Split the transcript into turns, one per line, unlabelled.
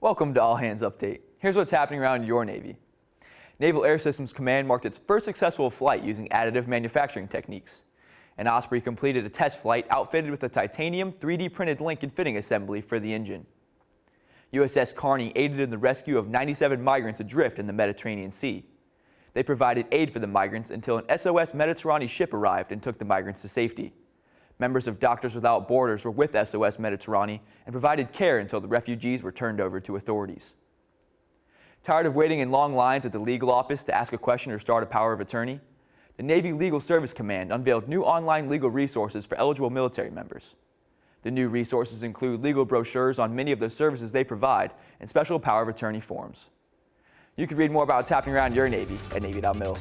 Welcome to All Hands Update. Here's what's happening around your Navy. Naval Air Systems Command marked its first successful flight using additive manufacturing techniques. And Osprey completed a test flight outfitted with a titanium 3D printed link and fitting assembly for the engine. USS Carney aided in the rescue of 97 migrants adrift in the Mediterranean Sea. They provided aid for the migrants until an SOS Mediterranean ship arrived and took the migrants to safety. Members of Doctors Without Borders were with SOS Mediterranean and provided care until the refugees were turned over to authorities. Tired of waiting in long lines at the legal office to ask a question or start a power of attorney? The Navy Legal Service Command unveiled new online legal resources for eligible military members. The new resources include legal brochures on many of the services they provide and special power of attorney forms. You can read more about what's happening around your Navy at Navy.mil.